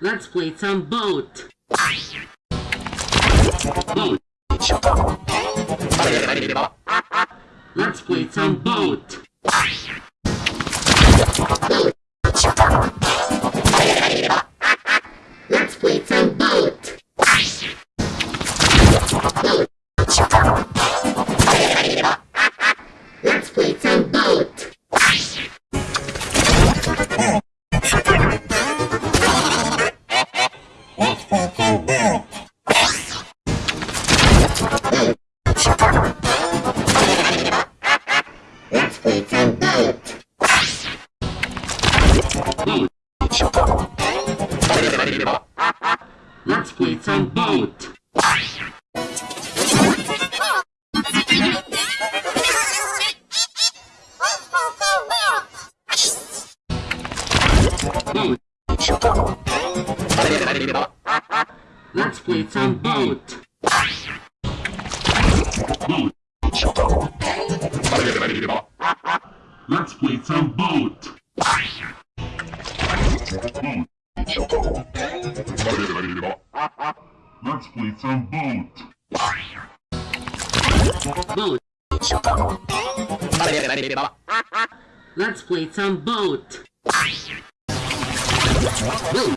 Let's play some boat. Boat. Let's play some boat. Let's play some boat. Boat. Let's play some boat. Let's play some boat. Boat. Let's play some boat. Boat. Let's play some boat. Boat. Let's play some boat. Boat.